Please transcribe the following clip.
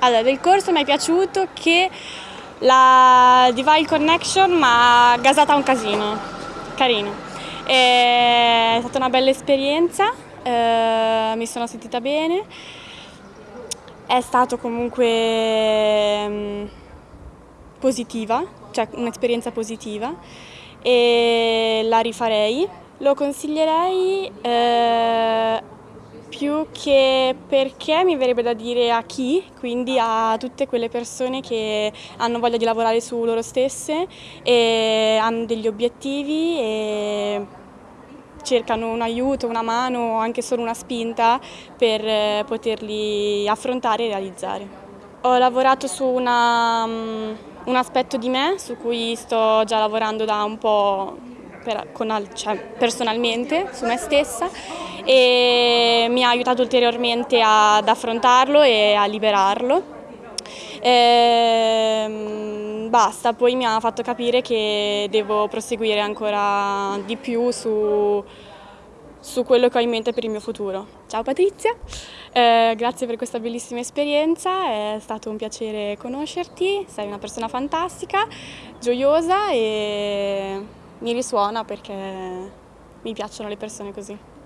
Allora, del corso mi è piaciuto che la Divine Connection mi ha gasata un casino, carino. È stata una bella esperienza, eh, mi sono sentita bene, è stato comunque mm, positiva, cioè un'esperienza positiva e la rifarei. Lo consiglierei eh, più che perché mi verrebbe da dire a chi, quindi a tutte quelle persone che hanno voglia di lavorare su loro stesse e hanno degli obiettivi e cercano un aiuto, una mano o anche solo una spinta per eh, poterli affrontare e realizzare. Ho lavorato su una, um, un aspetto di me su cui sto già lavorando da un po' per, con, cioè, personalmente su me stessa e mi ha aiutato ulteriormente ad affrontarlo e a liberarlo. E, basta, poi mi ha fatto capire che devo proseguire ancora di più su, su quello che ho in mente per il mio futuro. Ciao Patrizia, eh, grazie per questa bellissima esperienza, è stato un piacere conoscerti, sei una persona fantastica, gioiosa e mi risuona perché mi piacciono le persone così.